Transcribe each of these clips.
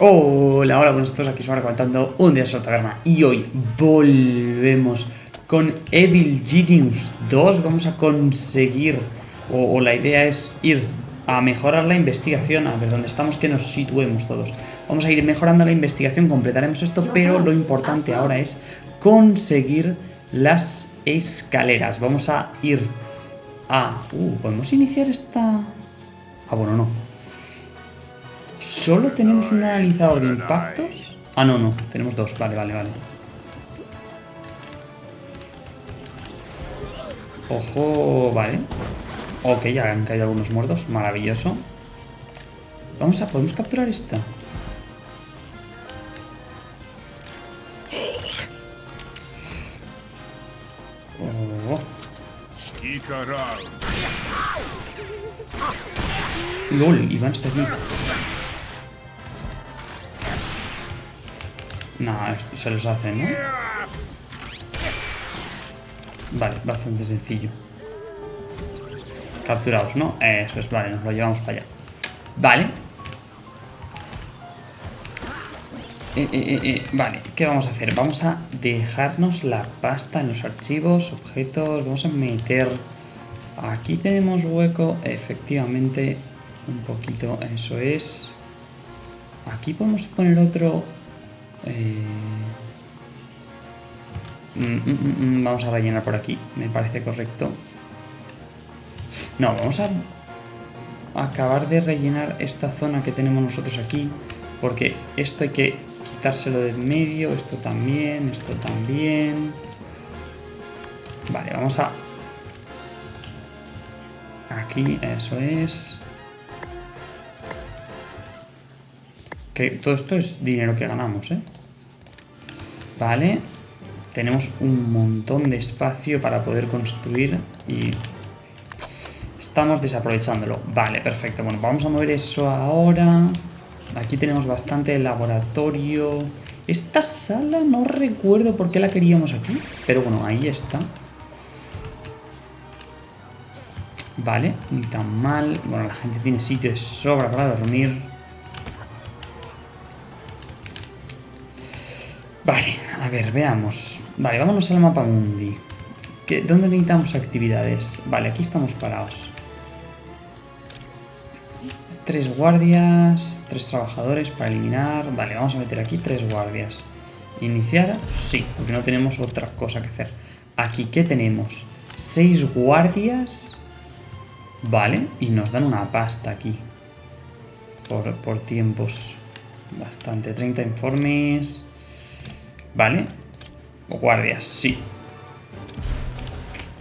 Hola, hola, buenos todos aquí ahora contando un día de taberna y hoy volvemos con Evil Genius 2. Vamos a conseguir, o, la idea es ir a mejorar la investigación, a ver dónde estamos, que nos situemos todos. Vamos a ir mejorando la investigación, completaremos esto, pero lo importante ahora es conseguir las escaleras. Vamos a ir a... Uh, ¿podemos iniciar esta...? Ah, bueno, no. ¿Solo tenemos un analizador de impactos? Ah, no, no. Tenemos dos. Vale, vale, vale. Ojo, vale. Ok, ya han caído algunos muertos. Maravilloso. Vamos a... ¿Podemos capturar esta? Oh. LOL, Iván está aquí. No, esto se los hace, ¿no? Vale, bastante sencillo. Capturados, ¿no? Eso es, vale, nos lo llevamos para allá. Vale. Eh, eh, eh, vale, ¿qué vamos a hacer? Vamos a dejarnos la pasta en los archivos, objetos, vamos a meter... Aquí tenemos hueco, efectivamente, un poquito, eso es. Aquí podemos poner otro eh, mm, mm, mm, vamos a rellenar por aquí, me parece correcto. No, vamos a acabar de rellenar esta zona que tenemos nosotros aquí, porque esto hay que quitárselo de medio, esto también, esto también. Vale, vamos a... Aquí, eso es. Todo esto es dinero que ganamos, ¿eh? Vale. Tenemos un montón de espacio para poder construir y estamos desaprovechándolo. Vale, perfecto. Bueno, vamos a mover eso ahora. Aquí tenemos bastante laboratorio. Esta sala no recuerdo por qué la queríamos aquí, pero bueno, ahí está. Vale, ni tan mal. Bueno, la gente tiene sitio de sobra para dormir. Vale, a ver, veamos. Vale, vámonos al mapa mundi. ¿Dónde necesitamos actividades? Vale, aquí estamos parados. Tres guardias, tres trabajadores para eliminar. Vale, vamos a meter aquí tres guardias. ¿Iniciar? Sí, porque no tenemos otra cosa que hacer. Aquí, ¿qué tenemos? Seis guardias. Vale, y nos dan una pasta aquí. Por, por tiempos. Bastante. 30 informes. Vale. O guardias, sí.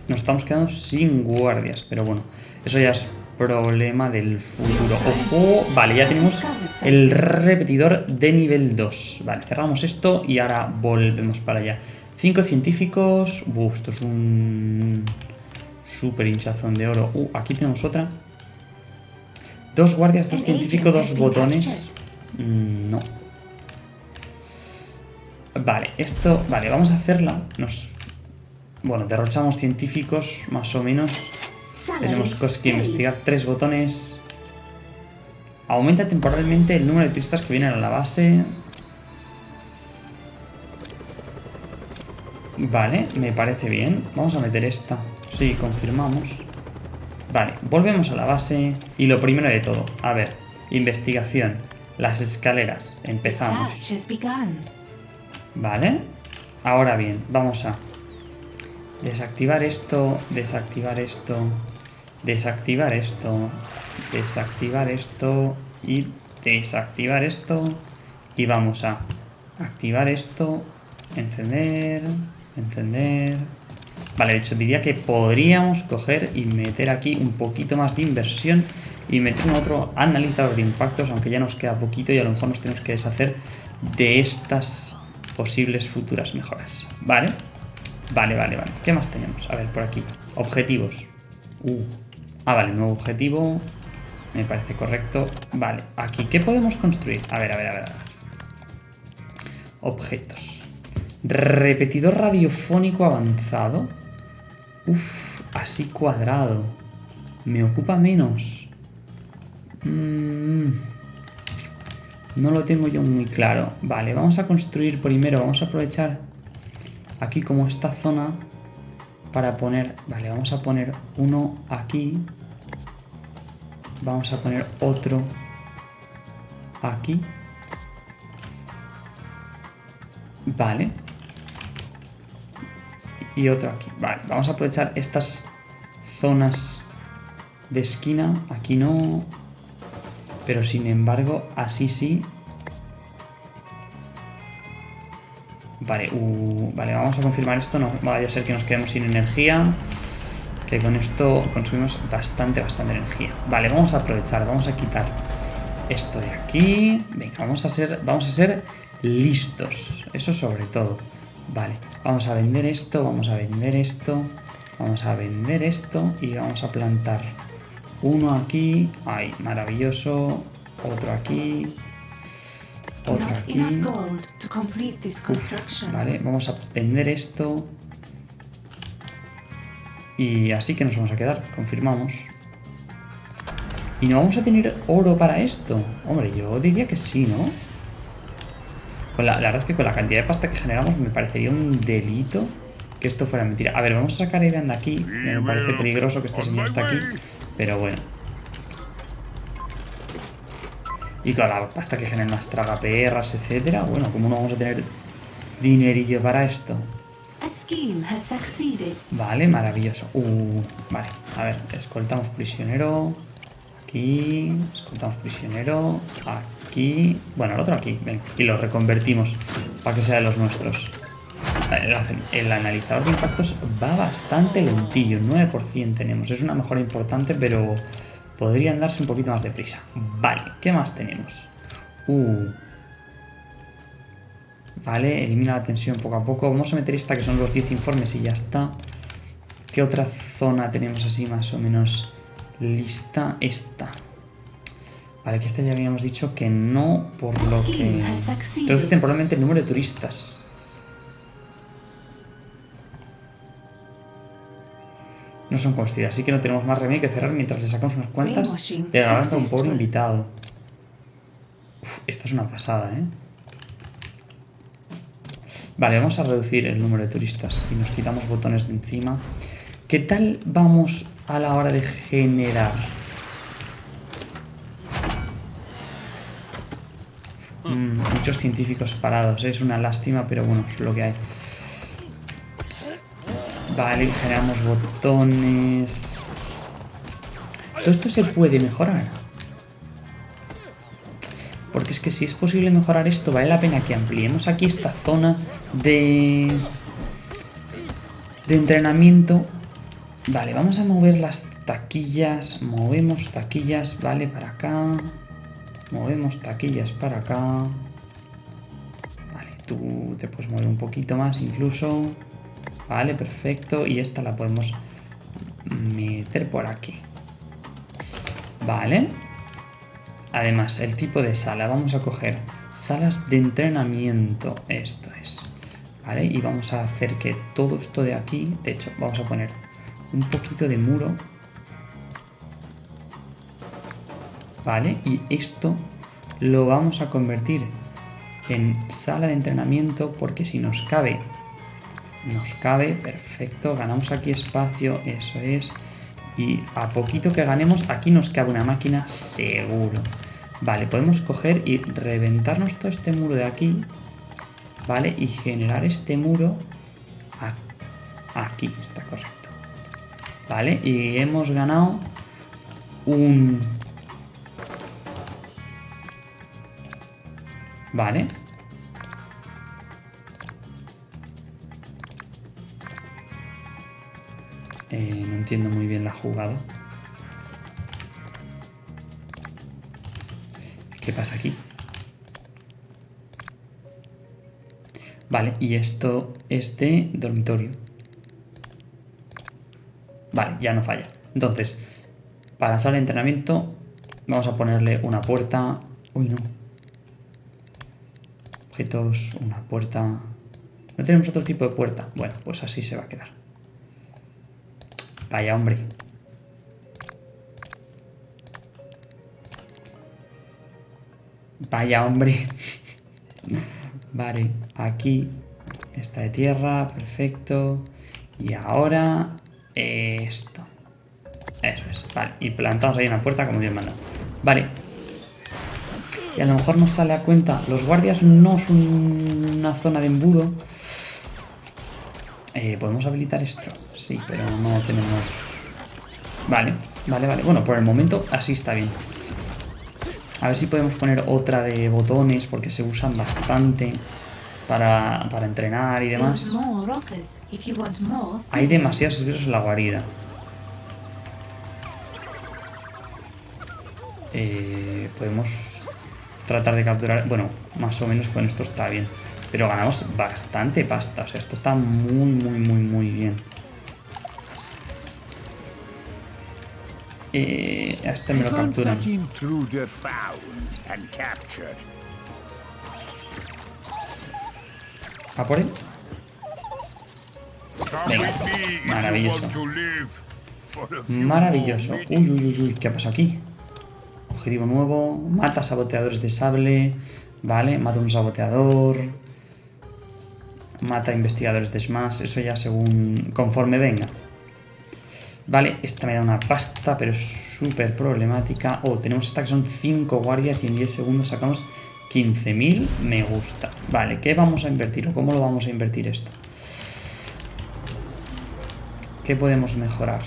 Nos estamos quedando sin guardias, pero bueno, eso ya es problema del futuro. Ojo, vale, ya tenemos el repetidor de nivel 2. Vale, cerramos esto y ahora volvemos para allá. Cinco científicos. Uf, esto es un super hinchazón de oro. Uh, aquí tenemos otra. Dos guardias, dos científicos, dos botones. Mm, no. Vale, esto... Vale, vamos a hacerla. Nos... Bueno, derrochamos científicos, más o menos. Tenemos cosas que investigar. Tres botones. Aumenta temporalmente el número de turistas que vienen a la base. Vale, me parece bien. Vamos a meter esta. Sí, confirmamos. Vale, volvemos a la base. Y lo primero de todo, a ver, investigación. Las escaleras. Empezamos. Vale. Ahora bien, vamos a desactivar esto, desactivar esto, desactivar esto, desactivar esto y desactivar esto. Y vamos a activar esto, encender, encender. Vale, de hecho diría que podríamos coger y meter aquí un poquito más de inversión y meter otro analizador de impactos, aunque ya nos queda poquito y a lo mejor nos tenemos que deshacer de estas posibles futuras mejoras. ¿Vale? Vale, vale, vale. ¿Qué más tenemos? A ver, por aquí. Objetivos. Uh. Ah, vale, nuevo objetivo. Me parece correcto. Vale, aquí, ¿qué podemos construir? A ver, a ver, a ver. A ver. Objetos. Repetidor radiofónico avanzado. Uf, así cuadrado. Me ocupa menos. Mmm... No lo tengo yo muy claro. Vale, vamos a construir primero, vamos a aprovechar aquí como esta zona para poner... Vale, vamos a poner uno aquí. Vamos a poner otro aquí. Vale. Y otro aquí. Vale, vamos a aprovechar estas zonas de esquina. Aquí no. Pero sin embargo, así sí. Vale, uh, vale, vamos a confirmar esto. No vaya a ser que nos quedemos sin energía. Que con esto consumimos bastante, bastante energía. Vale, vamos a aprovechar, vamos a quitar esto de aquí. Venga, vamos a ser, vamos a ser listos. Eso sobre todo. Vale, vamos a vender esto, vamos a vender esto, vamos a vender esto y vamos a plantar uno aquí. Ay, maravilloso. Otro aquí. Otro aquí. vale, vamos a vender esto. Y así que nos vamos a quedar, confirmamos. ¿Y no vamos a tener oro para esto? Hombre, yo diría que sí, ¿no? la, verdad es que con la cantidad de pasta que generamos me parecería un delito que esto fuera mentira. A ver, vamos a sacar a Irán de aquí. Me parece peligroso que este señor esté aquí. Pero bueno. Y con la pasta que generan las tragaperras, etcétera. Bueno, ¿cómo no vamos a tener dinerillo para esto? Vale, maravilloso. Uh, vale, a ver, escoltamos prisionero. Aquí, escoltamos prisionero. Aquí. Bueno, el otro aquí. Ven, y lo reconvertimos para que sea de los nuestros. El, analizador de impactos va bastante lentillo. 9% tenemos. Es una mejora importante, pero podrían darse un poquito más de prisa. Vale, ¿qué más tenemos? Uh. Vale, elimina la tensión poco a poco. Vamos a meter esta que son los 10 informes y ya está. ¿Qué otra zona tenemos así más o menos lista esta. Vale, que esta ya habíamos dicho que no, por lo que... Reduce temporalmente el número de turistas. No son comestibles, así que no tenemos más remedio que cerrar mientras le sacamos unas cuantas de la a un pobre invitado. esta es una pasada, ¿eh? Vale, vamos a reducir el número de turistas y nos quitamos botones de encima. ¿Qué tal vamos a la hora de generar. Mm, muchos científicos parados, es una lástima, pero bueno, es lo que hay. Vale, generamos botones. Todo esto se puede mejorar. Porque es que si es posible mejorar esto, vale la pena que ampliemos aquí esta zona de, de entrenamiento Vale, vamos a mover las taquillas. Movemos taquillas, vale, para acá. Movemos taquillas para acá. Vale, tú te puedes mover un poquito más incluso. Vale, perfecto. Y esta la podemos meter por aquí. Vale. Además, el tipo de sala. Vamos a coger salas de entrenamiento. Esto es. Vale, y vamos a hacer que todo esto de aquí... De hecho, vamos a poner un poquito de muro. Vale, y esto lo vamos a convertir en sala de entrenamiento porque si nos cabe, nos cabe, perfecto, ganamos aquí espacio, eso es. Y a poquito que ganemos, aquí nos cabe una máquina seguro. Vale, podemos coger y reventarnos todo este muro de aquí, ¿vale? Y generar este muro aquí, está correcto. Vale, y hemos ganado un... Vale. Entiendo muy bien la jugada. ¿Qué pasa aquí? Vale, y esto es de dormitorio. Vale, ya no falla. Entonces, para sala de entrenamiento vamos a ponerle una puerta... Uy, no. Objetos, una puerta... No tenemos otro tipo de puerta. Bueno, pues así se va a quedar. Vaya, hombre. Vaya, hombre. vale, aquí está de tierra, perfecto. Y ahora esto. Eso es, vale. Y plantamos ahí una puerta como Dios manda. Vale. Y a lo mejor nos sale a cuenta. Los guardias no son una zona de embudo. Eh, ¿Podemos habilitar esto? Sí, pero no tenemos... Vale, vale, vale. Bueno, por el momento así está bien. A ver si podemos poner otra de botones porque se usan bastante para, para entrenar y demás. Hay demasiados virus en la guarida. Eh, podemos tratar de capturar... Bueno, más o menos con esto está bien. Pero ganamos bastante pasta. O sea, esto está muy, muy, muy, muy bien. Eh, a este me lo capturan. ¿A por él? Venga, maravilloso. Maravilloso. Uy, uy, uy, uy, ¿qué ha pasado aquí? Objetivo nuevo. Mata saboteadores de sable. Vale, mata un saboteador. Mata investigadores de Smash. Eso ya según... Conforme venga. Vale, esta me da una pasta, pero es súper problemática. Oh, tenemos esta que son 5 guardias y en 10 segundos sacamos 15.000. Me gusta. Vale, ¿qué vamos a invertir o cómo lo vamos a invertir esto? ¿Qué podemos mejorar?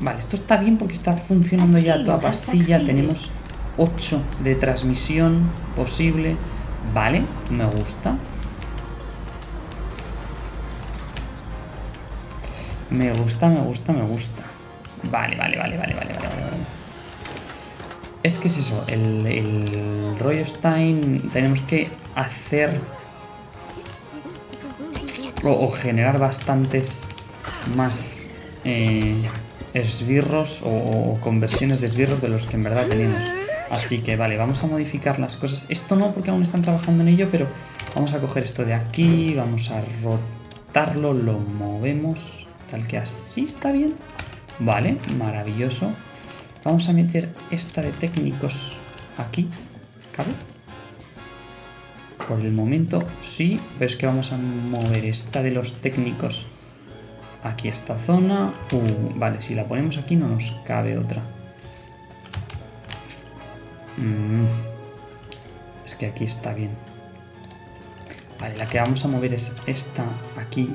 Vale, esto está bien porque está funcionando ya toda pastilla. Tenemos 8 de transmisión posible. Vale, me gusta. Me gusta, me gusta, me gusta. Vale, vale, vale, vale, vale, vale, vale. Es que es eso, el, el rollo Stein tenemos que hacer o, generar bastantes más eh, esbirros o, conversiones de esbirros de los que en verdad tenemos. Así que vale, vamos a modificar las cosas. Esto no porque aún están trabajando en ello, pero vamos a coger esto de aquí, vamos a rotarlo, lo movemos Tal que así está bien. Vale, maravilloso. Vamos a meter esta de técnicos aquí. ¿Cabe? Por el momento sí, pero es que vamos a mover esta de los técnicos aquí esta zona. Uh, vale, si la ponemos aquí no nos cabe otra. Mm. Es que aquí está bien. Vale, la que vamos a mover es esta aquí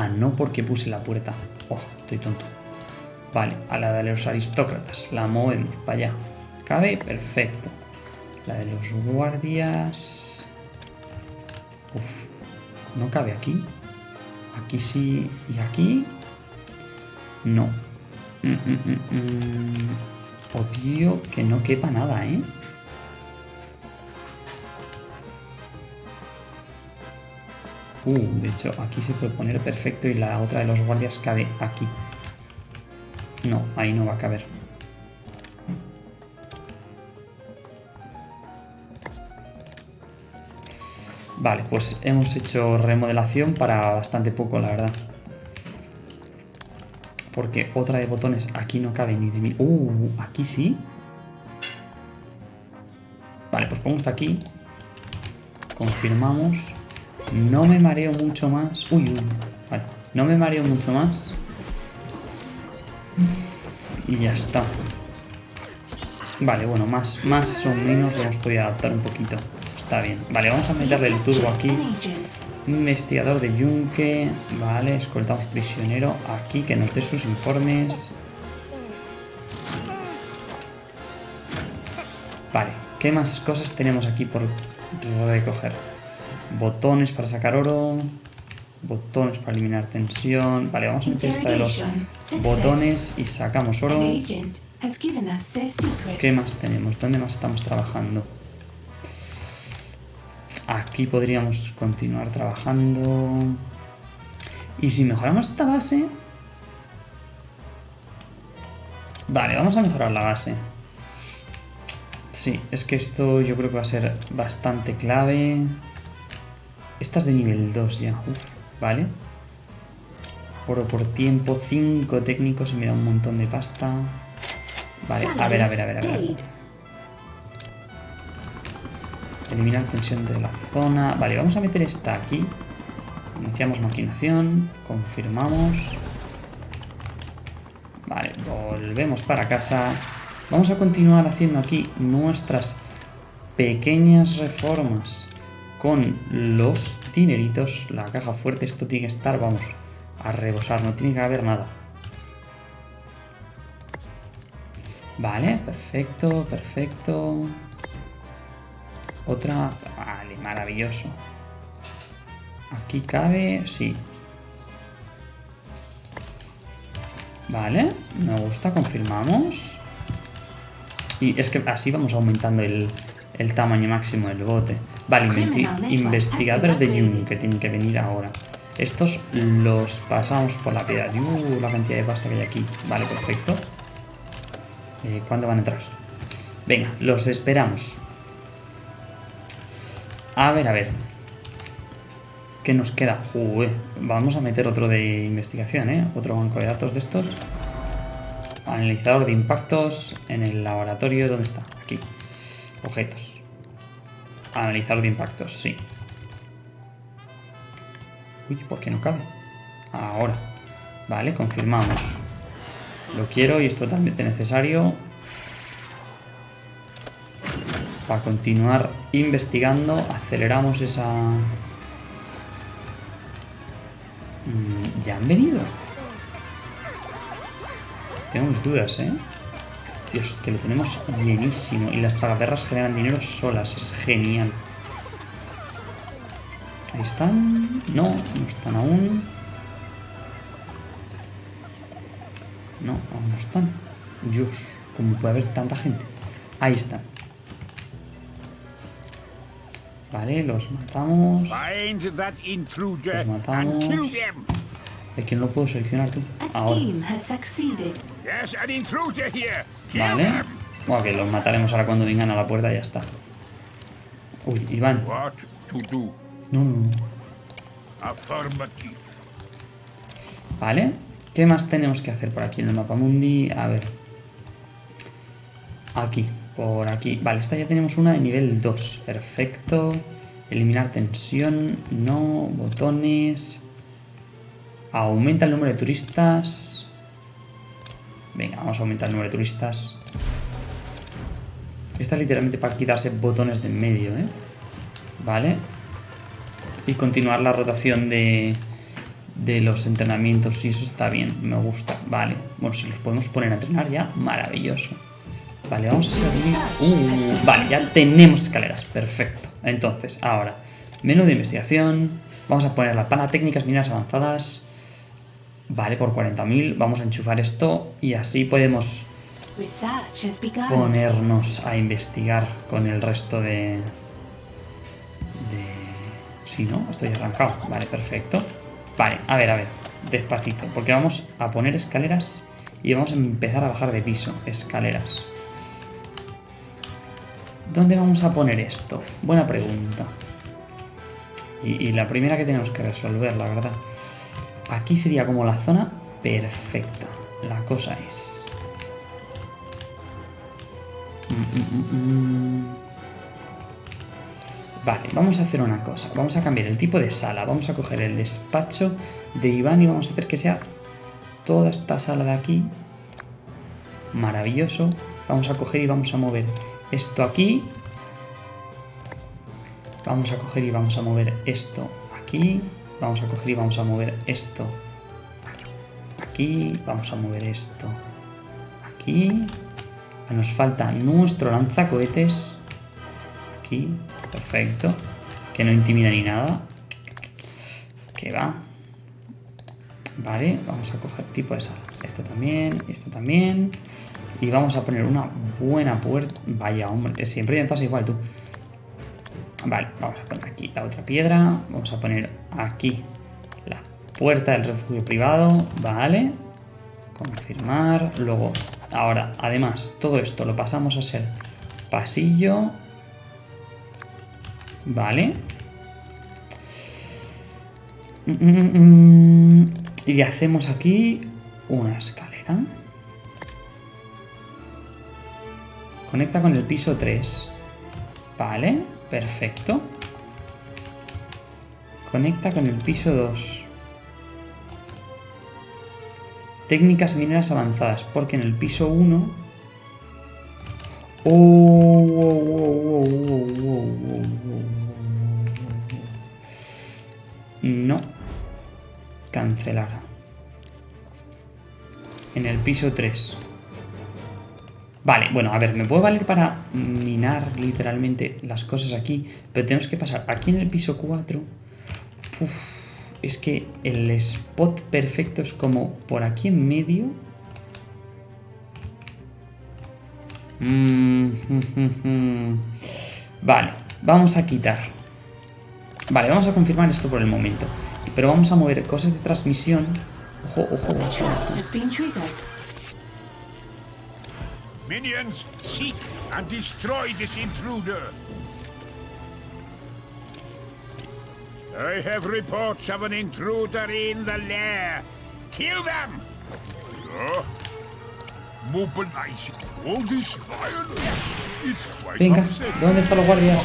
Ah, no porque puse la puerta. Oh, estoy tonto. Vale, a la de los aristócratas. La movemos para allá. ¿Cabe? Perfecto. La de los guardias... Uf, no cabe aquí. Aquí sí. ¿Y aquí? No. Mm, mm, mm, Odio que no quepa nada, ¿eh? Uh, de hecho, aquí se puede poner perfecto y la otra de los guardias cabe aquí. No, ahí no va a caber. Vale, pues hemos hecho remodelación para bastante poco, la verdad. Porque otra de botones aquí no cabe ni de mí. Uh, aquí sí. Vale, pues pongo esta aquí. Confirmamos. No me mareo mucho más. Uy, uy. Vale. No me mareo mucho más. Y ya está. Vale, bueno, más, más o menos lo hemos podido adaptar un poquito. Está bien. Vale, vamos a meterle el turbo aquí. Investigador de yunque. Vale, escoltamos prisionero aquí que nos dé sus informes. Vale, ¿qué más cosas tenemos aquí por recoger? Botones para sacar oro. Botones para eliminar tensión. Vale, vamos a meter esta de los botones y sacamos oro. ¿Qué más tenemos? ¿Dónde más estamos trabajando? Aquí podríamos continuar trabajando. Y si mejoramos esta base... Vale, vamos a mejorar la base. Sí, es que esto yo creo que va a ser bastante clave. Esta es de nivel 2 ya. Vale. Oro por tiempo, 5 técnicos y me da un montón de pasta. Vale, a ver, a ver, a ver, a ver. Eliminar tensión de la zona. Vale, vamos a meter esta aquí. Iniciamos maquinación. Confirmamos. Vale, volvemos para casa. Vamos a continuar haciendo aquí nuestras pequeñas reformas con los dineritos. La caja fuerte, esto tiene que estar, vamos, a rebosar, no tiene que haber nada. Vale, perfecto, perfecto. Otra... Vale, maravilloso. Aquí cabe... Sí. Vale, me gusta, confirmamos. Y es que así vamos aumentando el, tamaño máximo del bote. Vale, investigadores de Juni que tienen que venir ahora. Estos los pasamos por la piedra. Uh, la cantidad de pasta que hay aquí. Vale, perfecto. Eh, ¿Cuándo van a entrar? Venga, los esperamos. A ver, a ver. ¿Qué nos queda? vamos a meter otro de investigación, ¿eh? Otro banco de datos de estos. Analizador de impactos en el laboratorio. ¿Dónde está? Aquí. Objetos. Analizador de impactos, sí. Uy, ¿por qué no cabe? Ahora. Vale, confirmamos. Lo quiero y es totalmente necesario para continuar investigando. Aceleramos esa... Mm, ¿Ya han venido? Tengo mis dudas, ¿eh? Dios, que lo tenemos llenísimo. Y las tragaperras generan dinero solas. Es genial. Ahí están. No, no están aún. No, aún no están. Dios, ¿cómo puede haber tanta gente? Ahí están. Vale, los matamos. Los matamos. Es que no lo puedo seleccionar tú. Ahora. Vale. Bueno, que los mataremos ahora cuando vengan a la puerta y ya está. Uy, Iván. No, no, no. Vale. ¿Qué más tenemos que hacer por aquí en el mapa mundi? A ver. Aquí, por aquí. Vale, esta ya tenemos una de nivel 2. Perfecto. Eliminar tensión. No. Botones. Aumenta el número de turistas. Venga, vamos a aumentar el número de turistas. Esta es literalmente para quitarse botones de en medio, ¿eh? Vale. Y continuar la rotación de, de los entrenamientos y eso está bien, me gusta. Vale, bueno, si los podemos poner a entrenar ya, maravilloso. Vale, vamos a seguir. Uh, vale, ya tenemos escaleras, perfecto. Entonces, ahora, menú de investigación. Vamos a poner la pana técnicas mineras avanzadas. Vale, por 40.000 vamos a enchufar esto y así podemos ponernos a investigar con el resto de... de... Sí, ¿no? Estoy arrancado. Vale, perfecto. Vale, a ver, a ver, despacito, porque vamos a poner escaleras y vamos a empezar a bajar de piso, escaleras. ¿Dónde vamos a poner esto? Buena pregunta. Y, la primera que tenemos que resolver, la verdad. Aquí sería como la zona perfecta. La cosa es... Mm, mm, mm, Vale, vamos a hacer una cosa. Vamos a cambiar el tipo de sala. Vamos a coger el despacho de Iván y vamos a hacer que sea toda esta sala de aquí. Maravilloso. Vamos a coger y vamos a mover esto aquí. Vamos a coger y vamos a mover esto aquí. Vamos a coger y vamos a mover esto aquí. Vamos a mover esto aquí. Nos falta nuestro lanzacohetes aquí. Perfecto. Que no intimida ni nada. Que va. Vale, vamos a coger tipo de sala. Esto también, esto también. Y vamos a poner una buena puerta. Vaya, hombre, siempre me pasa igual tú. Vale, vamos a poner aquí la otra piedra. Vamos a poner aquí la puerta del refugio privado. Vale. Confirmar. Luego, ahora, además, todo esto lo pasamos a ser pasillo Vale. Y hacemos aquí una escalera. Conecta con el piso 3. Vale. Perfecto. Conecta con el piso 2. Técnicas mineras avanzadas, porque en el piso 1... No. Cancelar. En el piso 3. Vale, bueno, a ver, me puede valer para minar literalmente las cosas aquí, pero tenemos que pasar aquí en el piso 4. es que el spot perfecto es como por aquí en medio. Mm, vale, vamos a quitar. Vale, vamos a confirmar esto por el momento. Pero vamos a mover cosas de transmisión. Ojo, ojo, ojo. Minions, seek and destroy this intruder. I have reports of an intruder in the lair. Kill them! All this violence. It's quite Venga. ¿dónde están los guardias?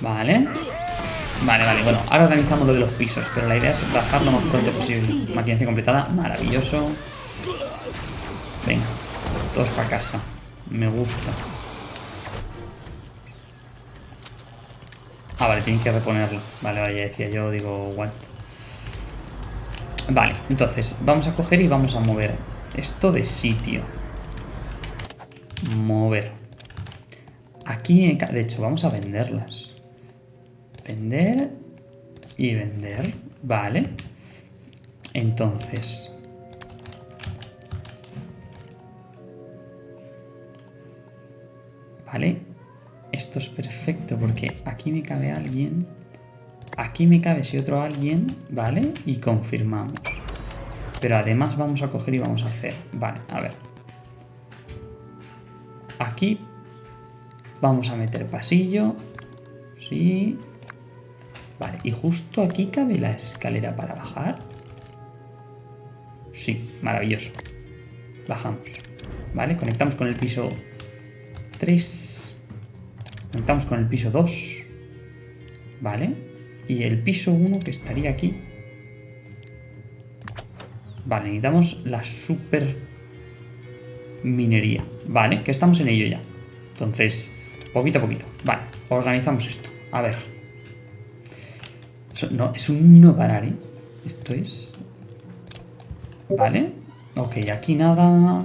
Vale. Vale, vale, bueno, ahora organizamos lo de los pisos, pero la idea es bajar lo más pronto posible. Maquinación completada, maravilloso. Venga, todos para casa. Me gusta. Ah, vale, tienen que reponerlo. Vale, ya decía yo, digo, what. Vale, entonces, vamos a coger y vamos a mover esto de sitio. Mover. Aquí, de hecho, vamos a venderlas. Vender y vender. Vale. Entonces, ¿Vale? Esto es perfecto porque aquí me cabe alguien. Aquí me cabe si otro alguien, ¿vale? Y confirmamos. Pero además vamos a coger y vamos a hacer... Vale, a ver. Aquí vamos a meter pasillo. Sí. Vale, y justo aquí cabe la escalera para bajar. Sí, maravilloso. Bajamos. Vale, conectamos con el piso 3. Conectamos con el piso 2. Vale. Y el piso 1 que estaría aquí. Vale, necesitamos la super minería. Vale, que estamos en ello ya. Entonces, poquito a poquito. Vale, organizamos esto. A ver. no, es un no parar, ¿eh? Esto es... Vale. Ok, aquí nada.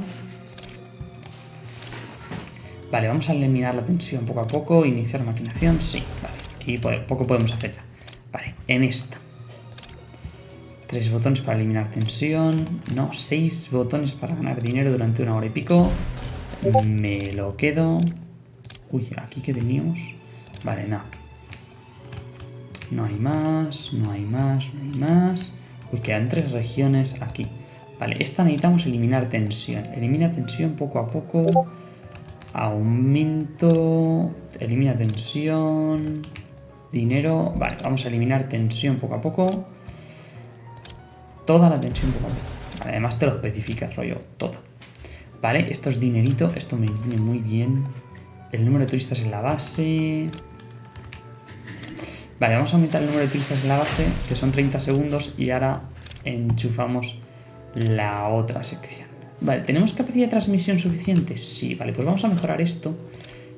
Vale, vamos a eliminar la tensión poco a poco. Iniciar maquinación, sí, vale. Y poco podemos hacer ya. Vale, en esta. Tres botones para eliminar tensión. No, seis botones para ganar dinero durante una hora y pico. Me lo quedo. Uy, ¿aquí qué teníamos? Vale, nada. No hay más, no hay más, no hay más. Uy, quedan tres regiones aquí. Vale, esta necesitamos eliminar tensión. Elimina tensión poco a poco. Aumento. Elimina tensión. Dinero. Vale, vamos a eliminar tensión poco a poco. Toda la tensión poco a poco. además te lo especificas, rollo, toda. Vale, esto es dinerito. Esto me viene muy bien. El número de turistas en la base. Vale, vamos a aumentar el número de turistas en la base, que son 30 segundos, y ahora enchufamos la otra sección. Vale, ¿tenemos capacidad de transmisión suficiente? Sí, vale, pues vamos a mejorar esto.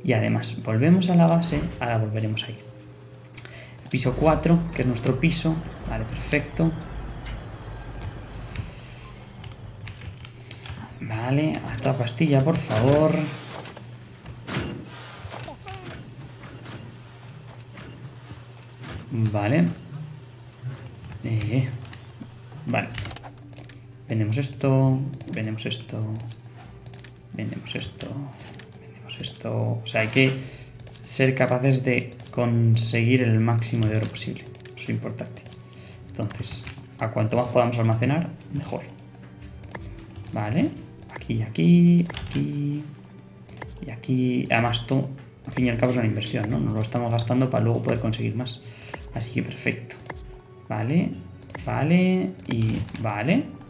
Y además, volvemos a la base, ahora volveremos ahí. piso 4, que es nuestro piso. Vale, perfecto. Vale, esta pastilla, por favor. Vale. Eh. Vendemos esto, vendemos esto, vendemos esto, vendemos esto. O sea, hay que ser capaces de conseguir el máximo de oro posible. Eso es importante. Entonces, a cuanto más podamos almacenar, mejor. Vale. Aquí, aquí, aquí. Y aquí. Además, esto, al fin y al cabo, es una inversión, ¿no? Nos lo estamos gastando para luego poder conseguir más. Así que perfecto. Vale. Vale. Y vale.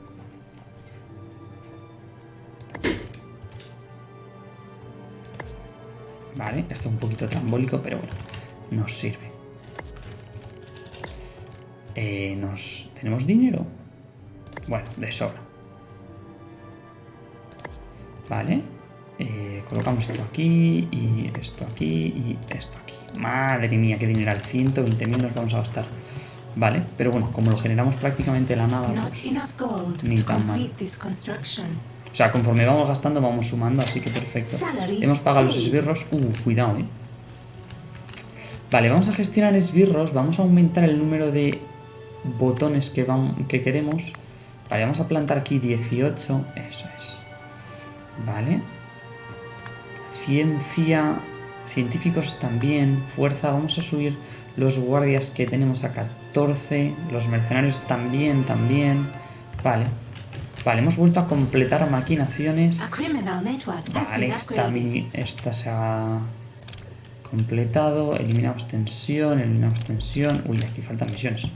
Vale, esto es un poquito trambólico, pero bueno, nos sirve. Eh, nos... ¿Tenemos dinero? Bueno, de sobra. Vale. Eh, colocamos esto aquí y esto aquí y esto aquí. Madre mía, qué dinero. 120.000 nos vamos a gastar. Vale, pero bueno, como lo generamos prácticamente de la nada, pues, ni tan mal. O sea, conforme vamos gastando, vamos sumando, así que perfecto. Hemos pagado los esbirros. Uh, cuidado, eh. Vale, vamos a gestionar esbirros. Vamos a aumentar el número de botones que, que queremos. Vale, vamos a plantar aquí 18. Eso es. Vale. Ciencia. Científicos también. Fuerza. Vamos a subir los guardias que tenemos a 14. Los mercenarios también, también. Vale. Vale, hemos vuelto a completar maquinaciones. Vale, esta, esta se ha completado. Eliminamos tensión, eliminamos tensión. Uy, aquí faltan misiones.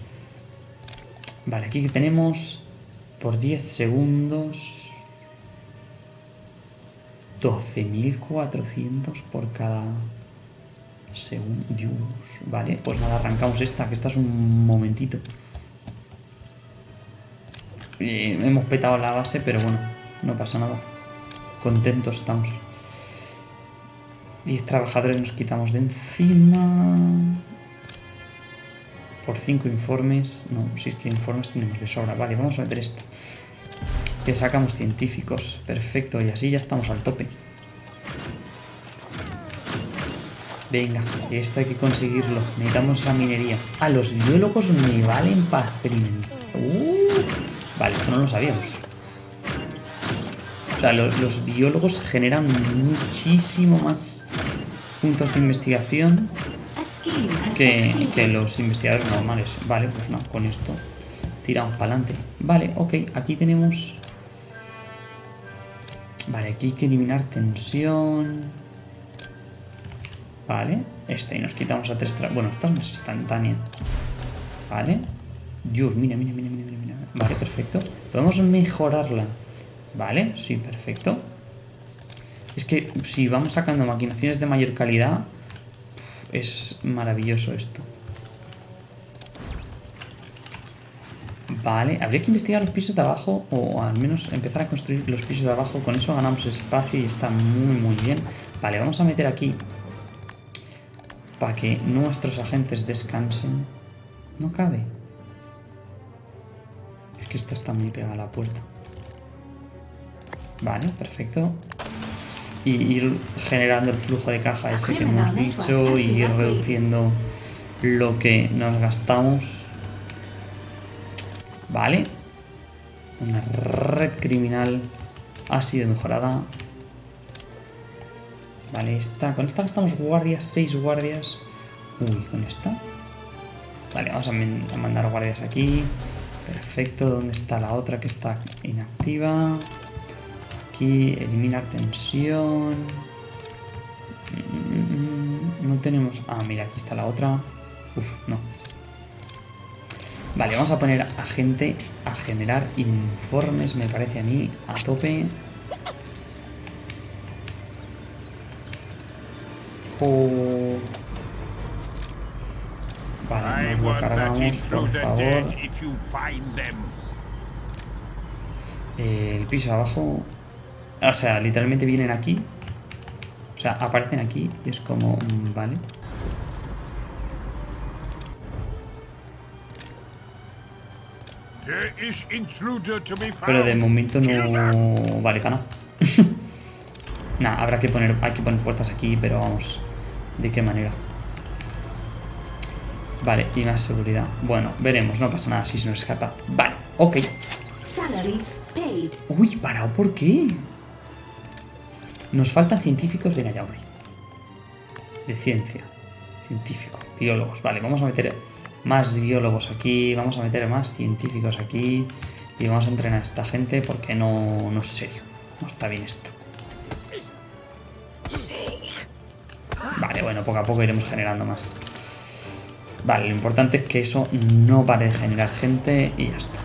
Vale, aquí tenemos por 10 segundos 12.400 por cada segundo. Vale, pues nada, arrancamos esta, que esta es un momentito. Hemos petado la base, pero bueno, no pasa nada. Contentos estamos. 10 trabajadores nos quitamos de encima por 5 informes. No, si es que informes tenemos de sobra. Vale, vamos a meter esto. Que sacamos científicos. Perfecto, y así ya estamos al tope. Venga, esto hay que conseguirlo. Necesitamos esa minería. Ah, los biólogos me valen para experimentar. Uh, vale, esto no lo sabíamos. O sea, los biólogos generan muchísimo más puntos de investigación que, los investigadores normales. Vale, pues no, con esto tiramos para adelante. Vale, ok, aquí tenemos... Vale, aquí hay que eliminar tensión. Vale, este y nos quitamos a tres... Bueno, esta es más instantánea. Vale. Dios, mira, mira, mira, mira. Vale, perfecto. Podemos mejorarla. Vale, sí, perfecto. Es que si vamos sacando maquinaciones de mayor calidad, es maravilloso esto. Vale, habría que investigar los pisos de abajo o al menos empezar a construir los pisos de abajo. Con eso ganamos espacio y está muy muy bien. Vale, vamos a meter aquí para que nuestros agentes descansen. No cabe. Es que esta está muy pegada a la puerta. Vale, perfecto y ir generando el flujo de caja ese que hemos dicho y ir reduciendo lo que nos gastamos. Vale. Una red criminal ha sido mejorada. Vale, esta. Con esta gastamos guardias, 6 guardias. Uy, con esta. Vale, vamos a mandar guardias aquí. Perfecto, ¿dónde está la otra que está inactiva? aquí, eliminar tensión. No tenemos... Ah, mira, aquí está la otra. Uf, no. Vale, vamos a poner a gente a generar informes, me parece a mí, a tope. Oh. Nos lo cargamos, por favor. el piso abajo o sea, literalmente vienen aquí. O sea, aparecen aquí y es como... Mm, vale. Pero de momento no vale cana. nah, habrá que poner, hay que poner puertas aquí, pero vamos, ¿de qué manera? Vale, y más seguridad. Bueno, veremos, no pasa nada si se nos escapa. Vale, ok. Uy, parado, ¿por qué? Nos faltan científicos de hombre. De ciencia. Científico. Biólogos. Vale, vamos a meter más biólogos aquí. Vamos a meter más científicos aquí. Y vamos a entrenar a esta gente porque no, no es serio. No está bien esto. Vale, bueno, poco a poco iremos generando más. Vale, lo importante es que eso no pare de generar gente y ya está.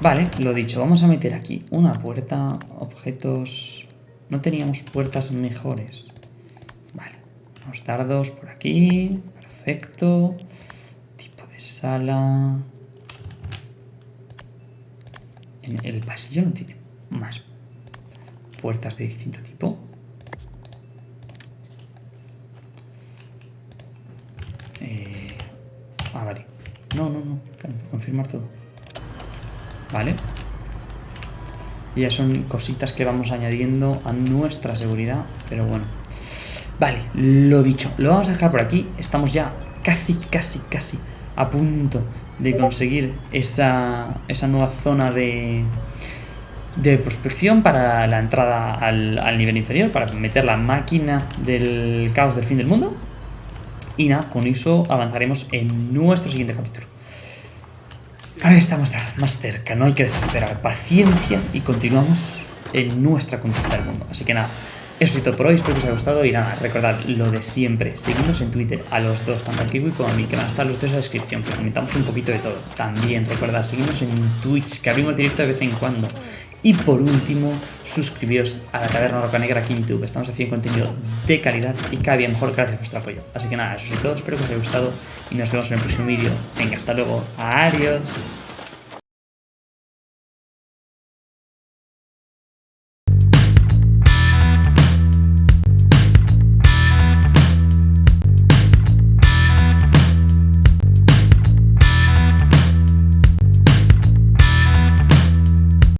Vale, lo dicho, vamos a meter aquí una puerta, objetos... no teníamos puertas mejores. Vale, unos dardos por aquí. Perfecto. Tipo de sala. El pasillo no tiene más puertas de distinto tipo. Eh, ah, vale. No, no, no. Confirmar todo. Vale. Y ya son cositas que vamos añadiendo a nuestra seguridad. Pero bueno. Vale, lo dicho. Lo vamos a dejar por aquí. Estamos ya casi, casi, casi a punto de conseguir esa, esa nueva zona de, de prospección para la entrada al, al, nivel inferior, para meter la máquina del caos del fin del mundo. Y nada, con eso avanzaremos en nuestro siguiente capítulo. Cada vez estamos más cerca, no hay que desesperar, paciencia y continuamos en nuestra conquista del mundo. Así que nada, eso es todo por hoy, espero que os haya gustado y nada, recordad lo de siempre, seguidnos en Twitter a los dos, tanto al Kiwi como a mí, que van a estar los dos en la descripción, que comentamos un poquito de todo. También recordad, seguidnos en Twitch, que abrimos directo de vez en cuando. Y por último, suscribiros a la Taberna Roca Negra aquí en YouTube. Estamos haciendo contenido de calidad y cada día mejor gracias a vuestro apoyo. Así que nada, eso es todo, espero que os haya gustado y nos vemos en el próximo vídeo. Venga, hasta luego. Adiós.